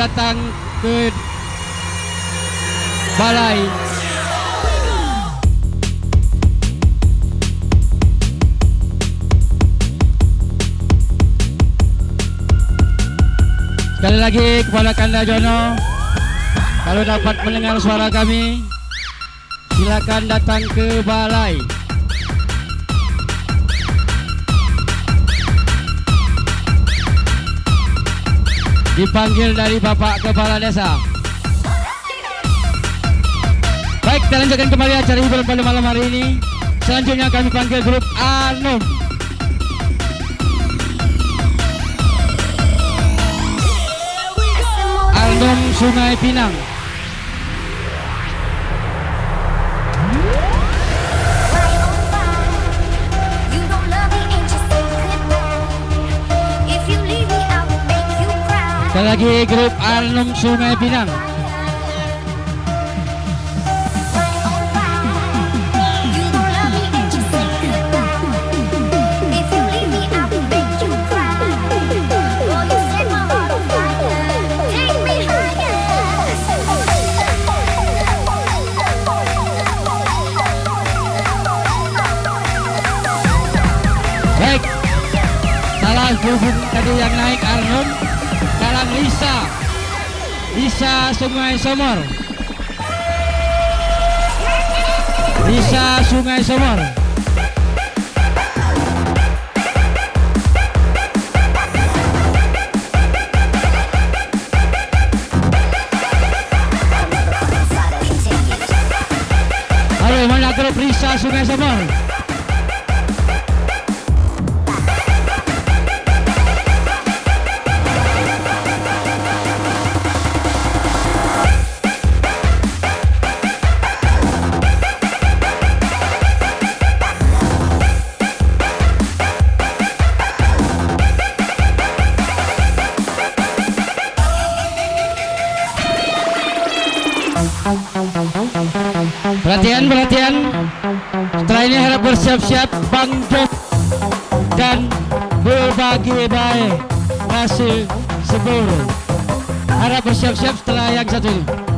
datang ke balai. Sekali lagi kepada Kanda Jono Kalau dapat mendengar suara kami Silakan datang ke balai Dipanggil dari Bapak Kepala Desa. Baik, kita lanjutkan kembali acara hiburan pada malam hari ini. Selanjutnya kami panggil grup Anum. Alnum Sungai Pinang my heart on fire. Take me Baik Salah hubung tadi yang naik Lisa Sungai Somor. Lisa Sungai Somor. Halo mana grup Lisa Sungai Somor Perhatian, perhatian. Setelah ini harap bersiap-siap Bang dan berbagai baik rasa seburu. Harap bersiap-siap setelah yang satu ini.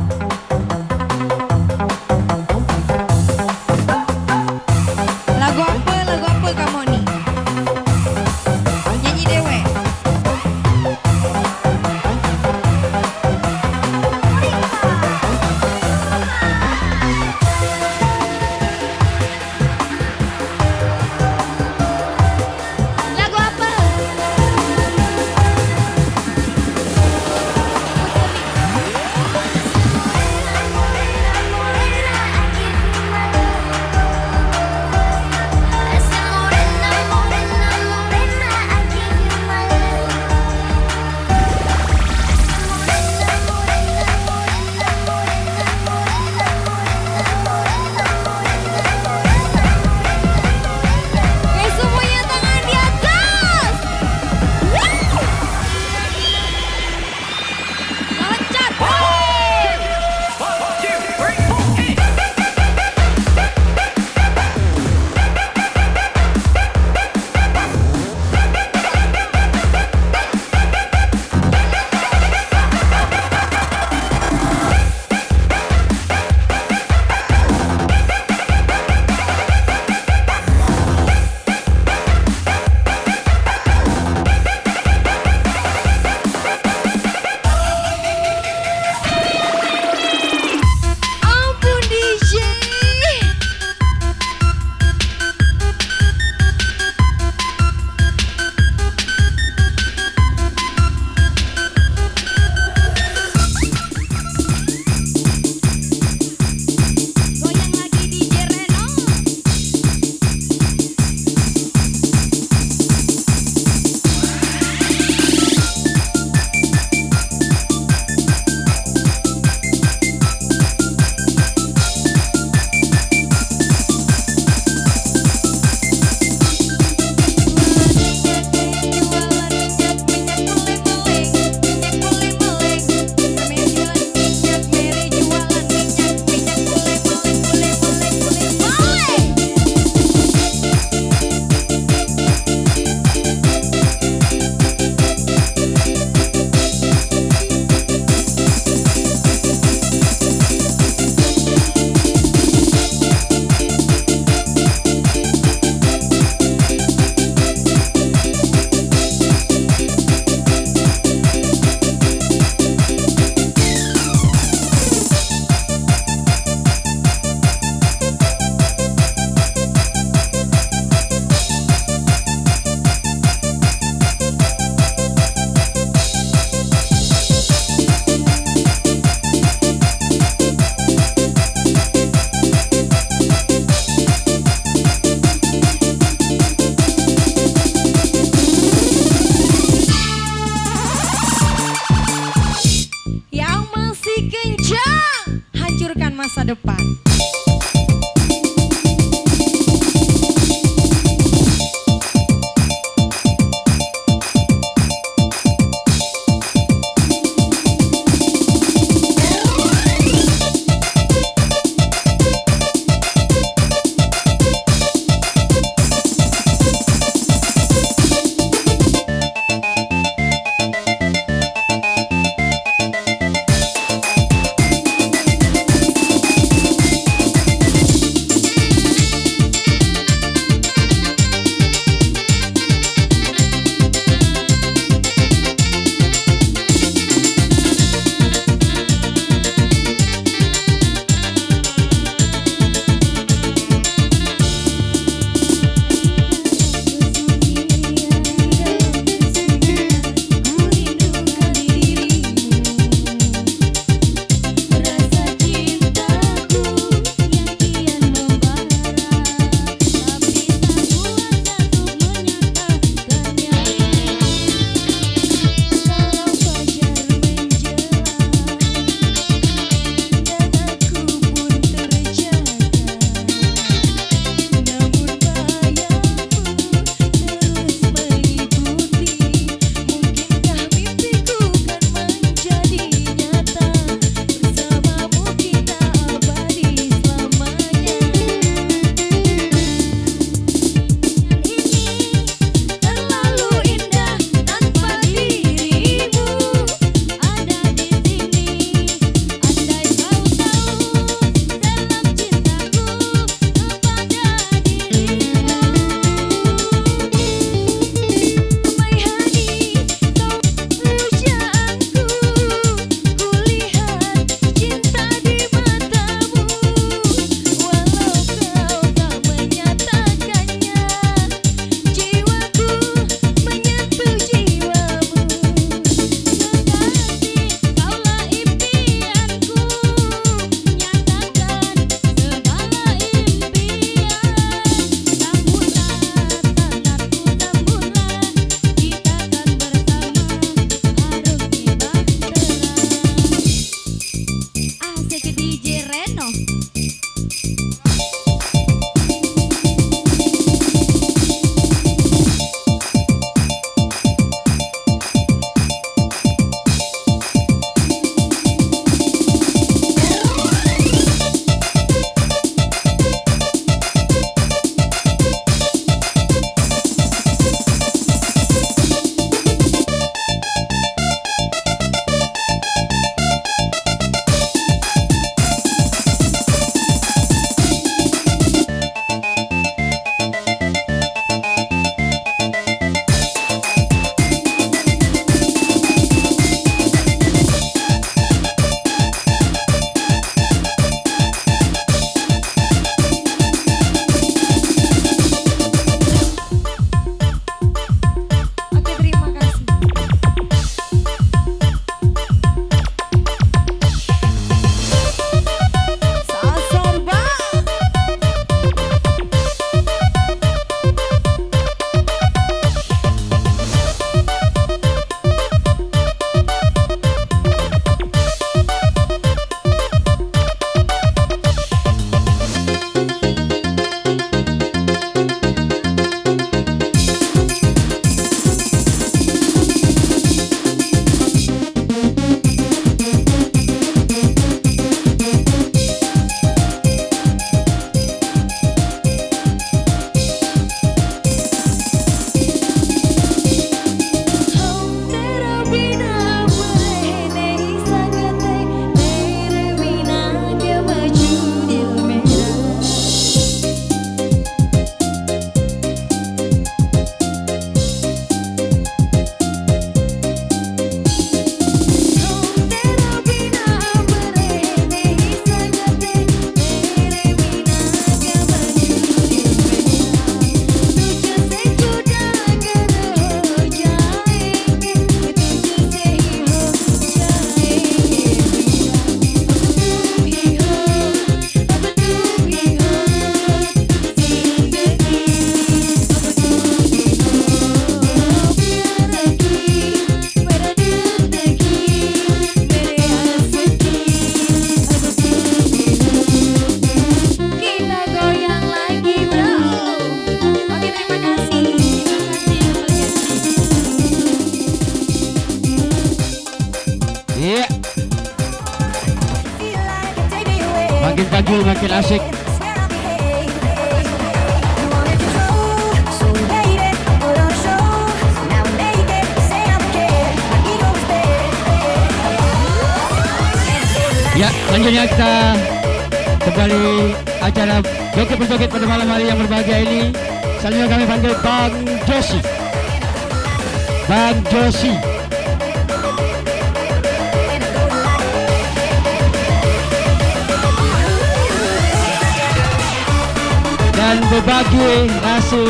se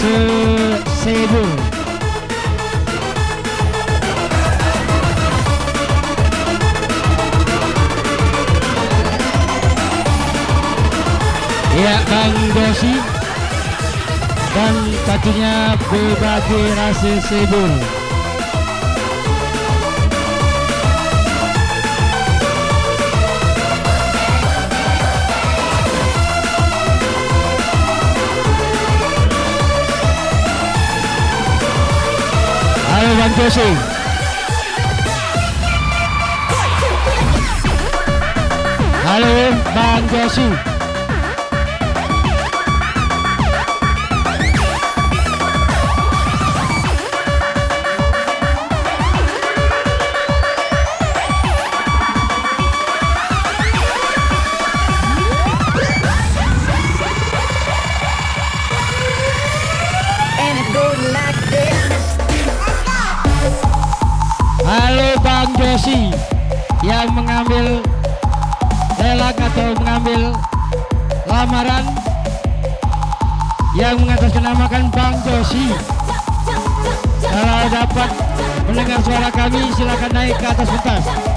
se seibu Ya Kang Dosi dan pacunya berbagai rasa sibuk. 万德信，hello 万德信。suara kami silakan naik ke atas pentas.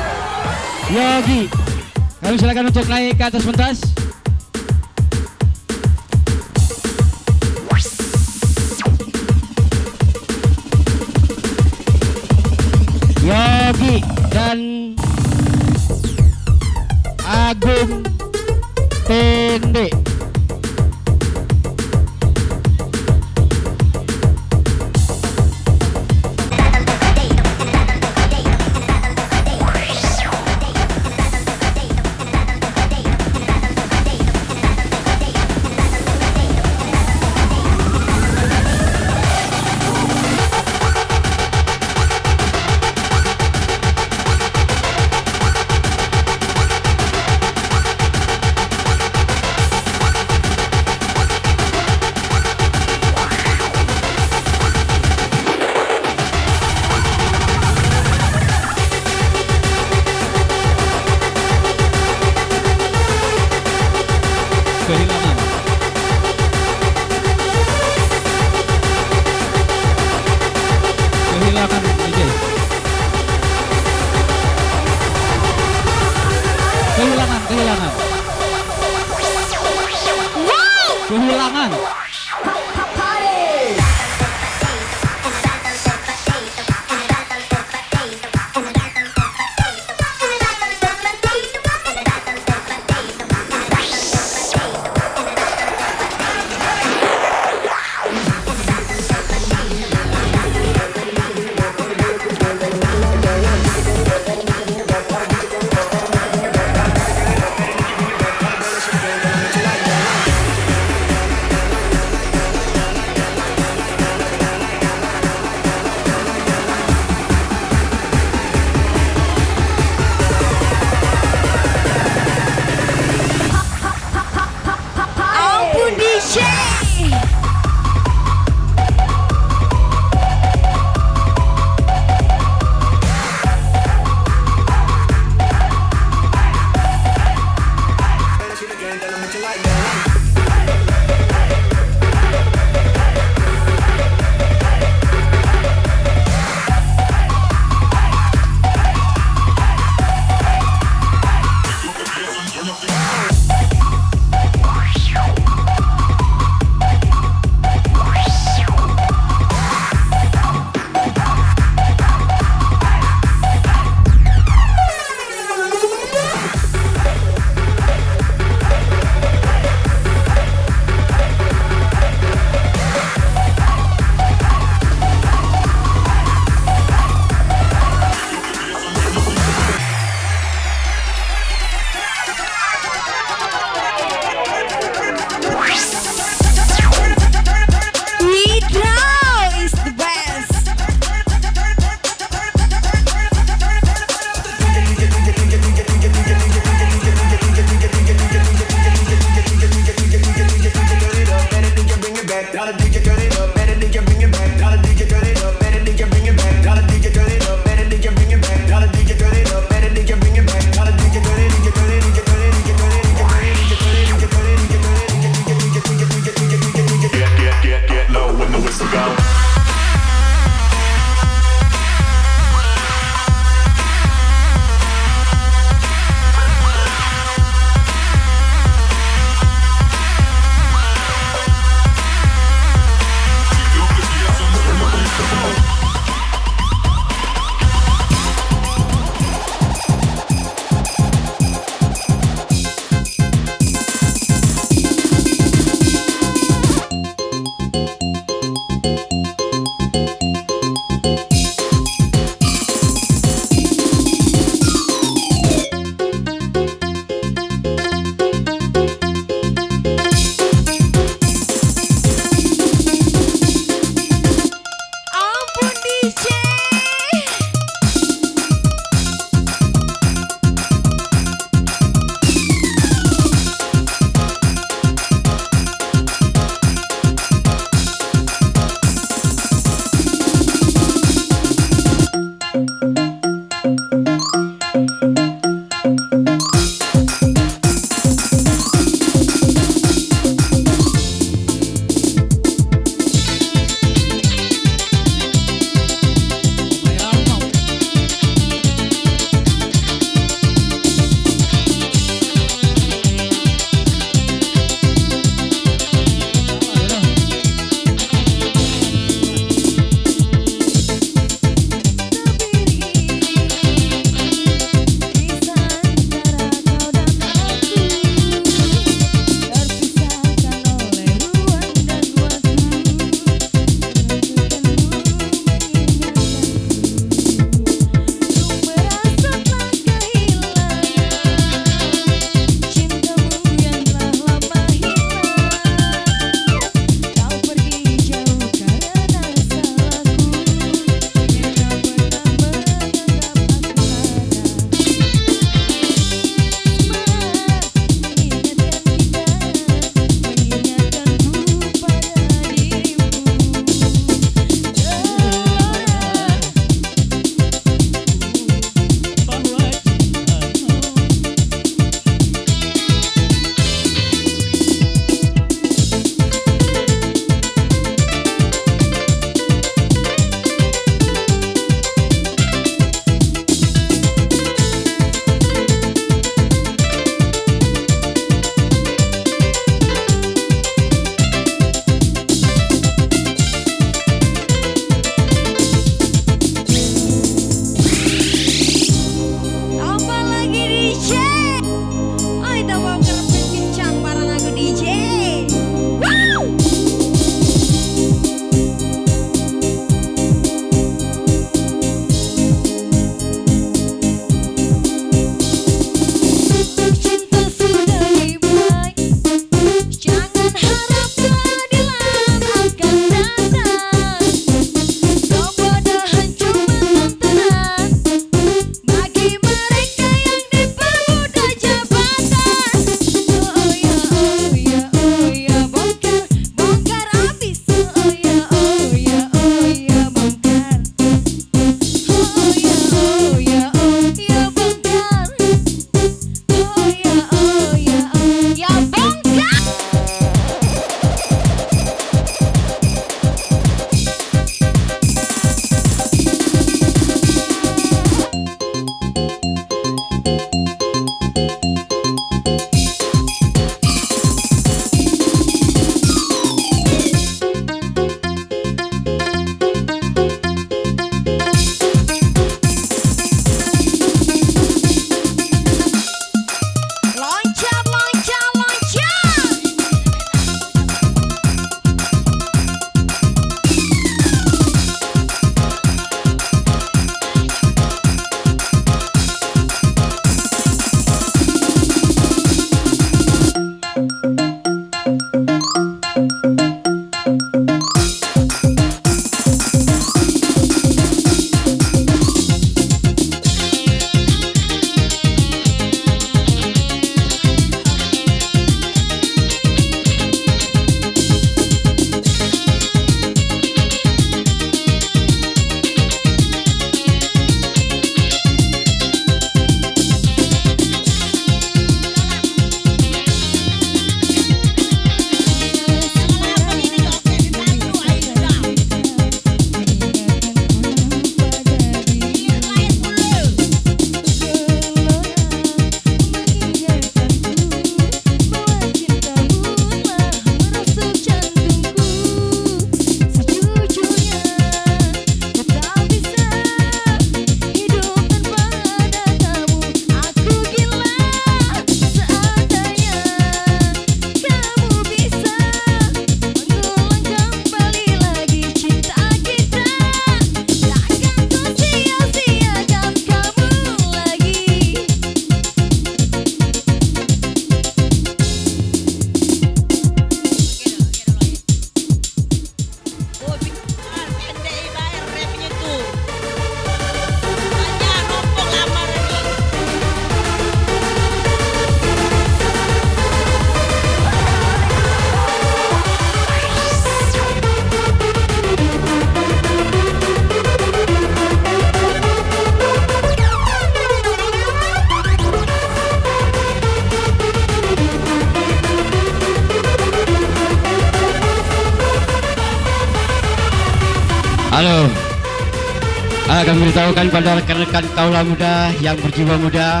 Beritahukan pada rekan-rekan muda yang berjiwa muda.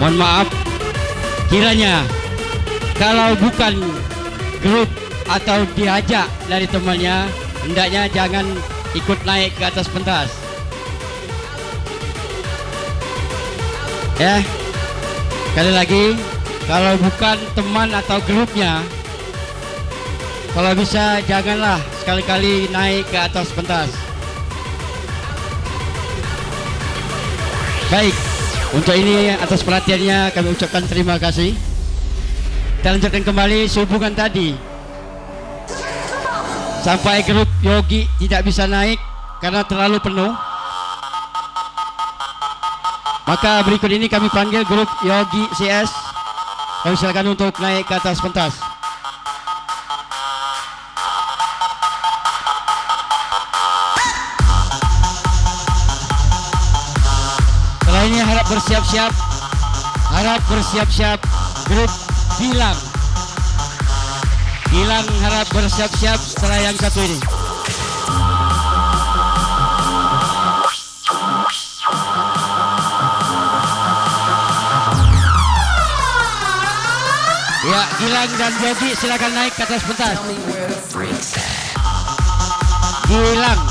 Mohon maaf kiranya kalau bukan grup atau diajak dari temannya hendaknya jangan ikut naik ke atas pentas. Ya sekali lagi kalau bukan teman atau grupnya kalau bisa janganlah sekali-kali naik ke atas pentas. Baik untuk ini atas perhatiannya kami ucapkan terima kasih. Kita lanjutkan kembali sehubungan tadi. Sampai grup Yogi tidak bisa naik karena terlalu penuh. Maka berikut ini kami panggil grup Yogi CS kami silakan untuk naik ke atas pentas bersiap-siap harap bersiap-siap grup Gilang Gilang harap bersiap-siap setelah yang satu ini Ya, Gilang dan Yogi silakan naik ke atas pentas. Gilang.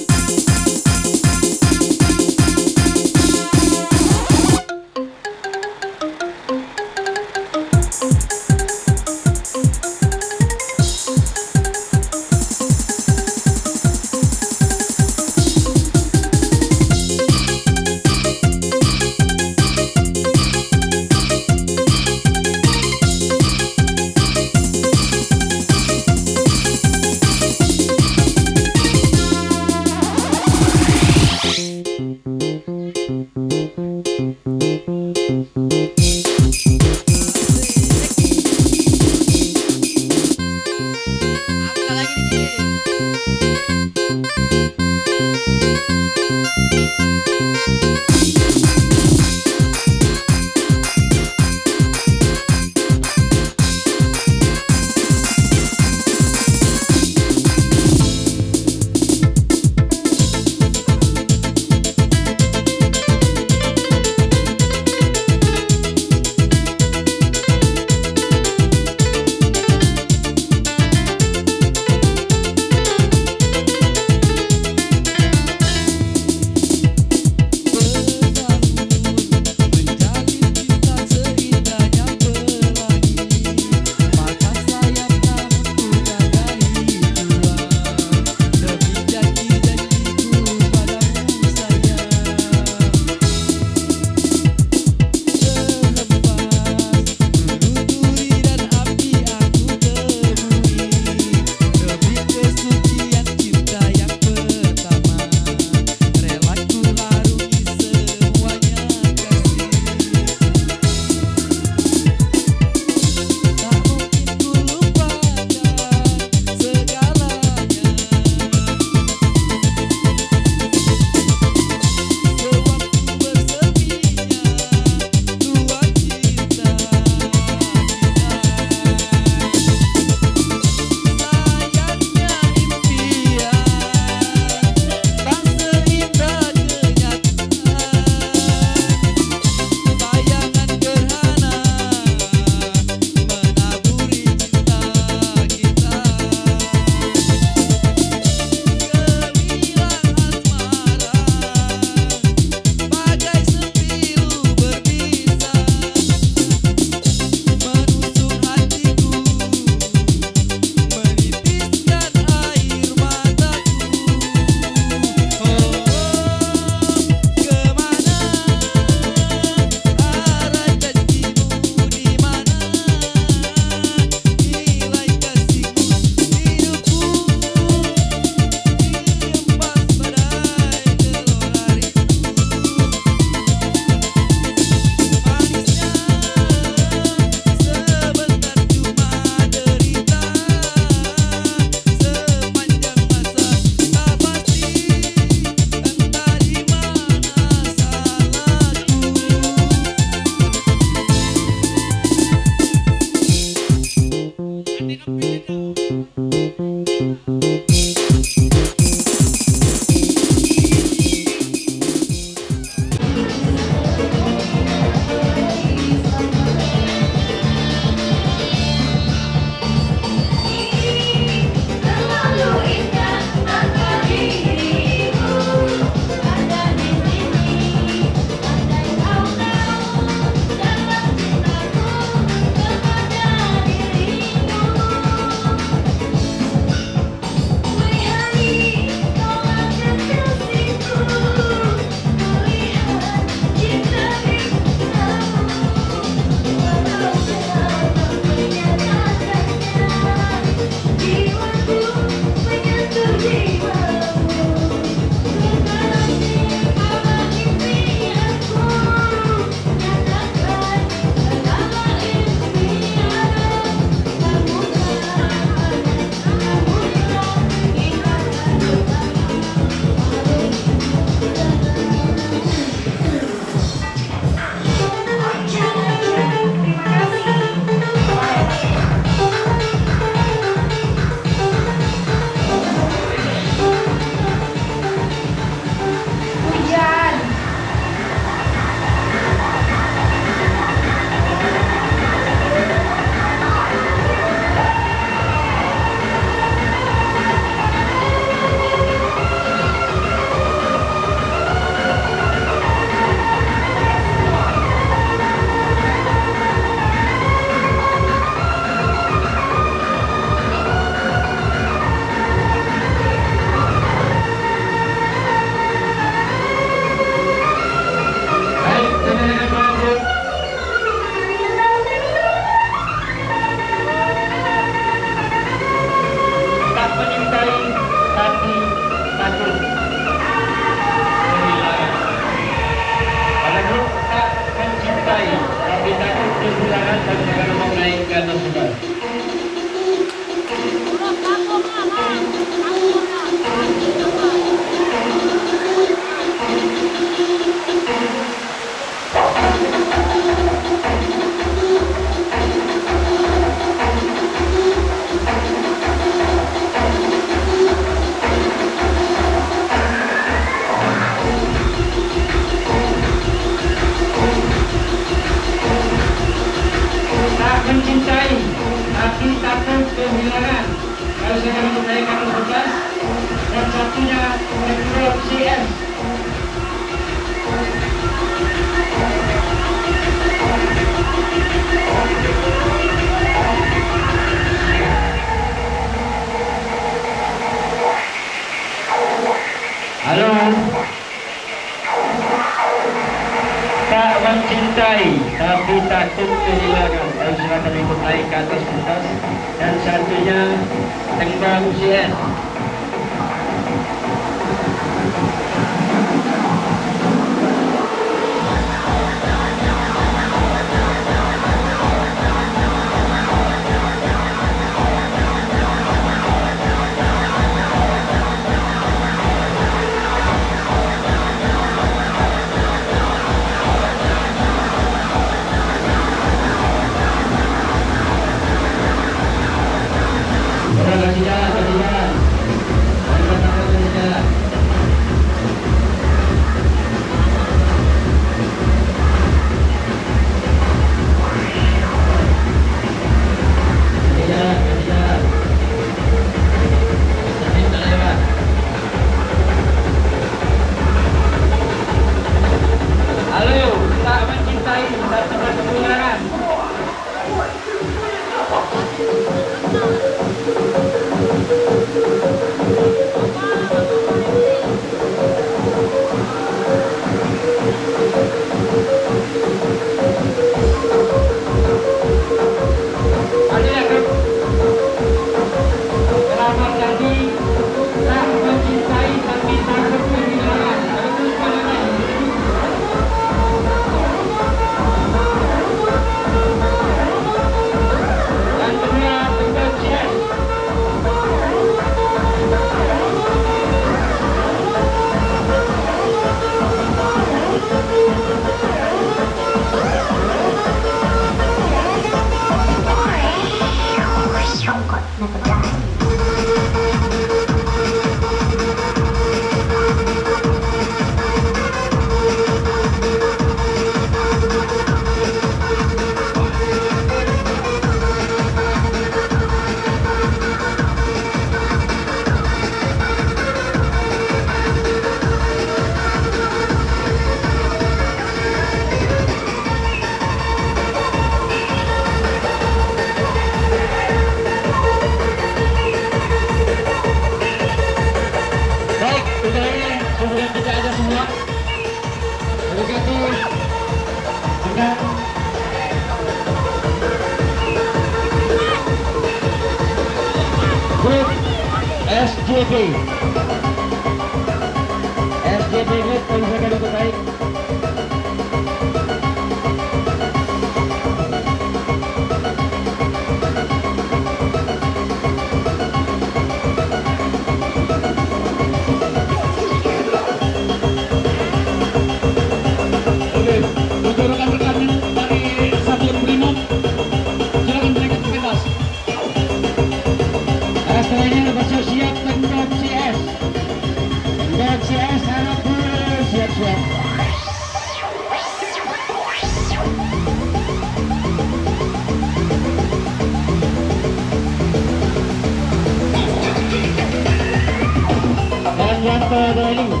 Dan yang terdahulu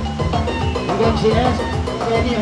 untuk CS ini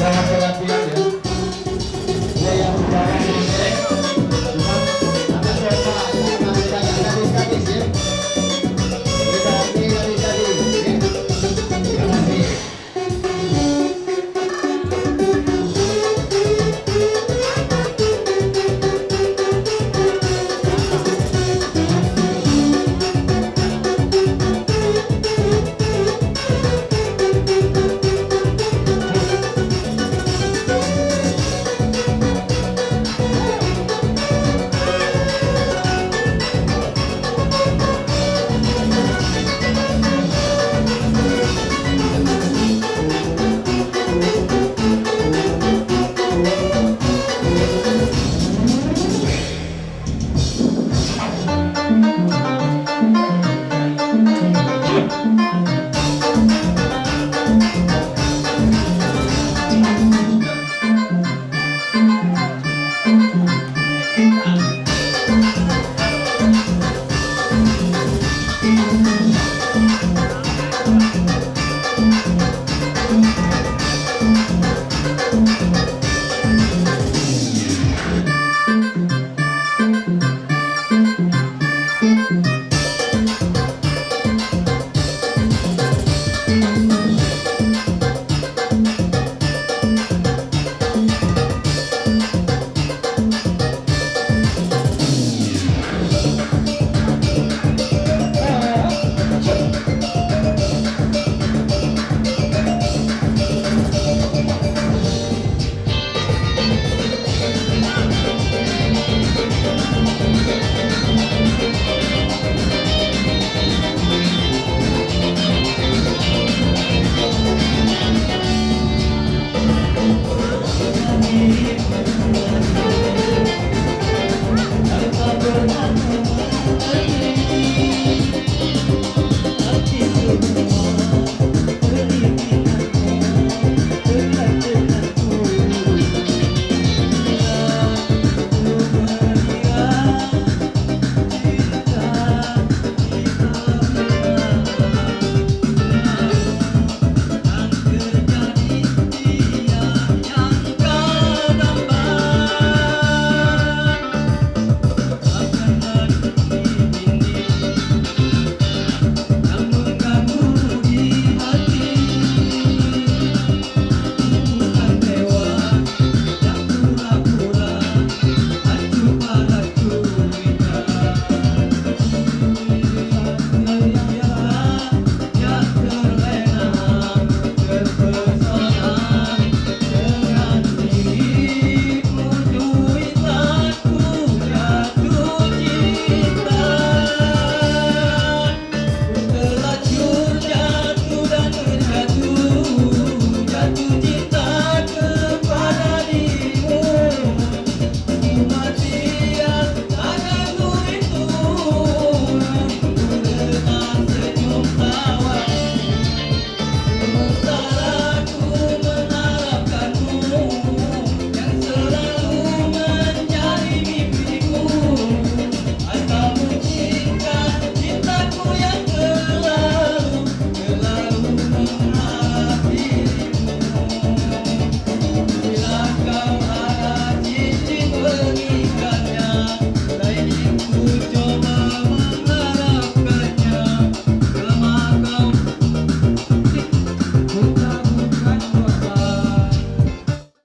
Gracias.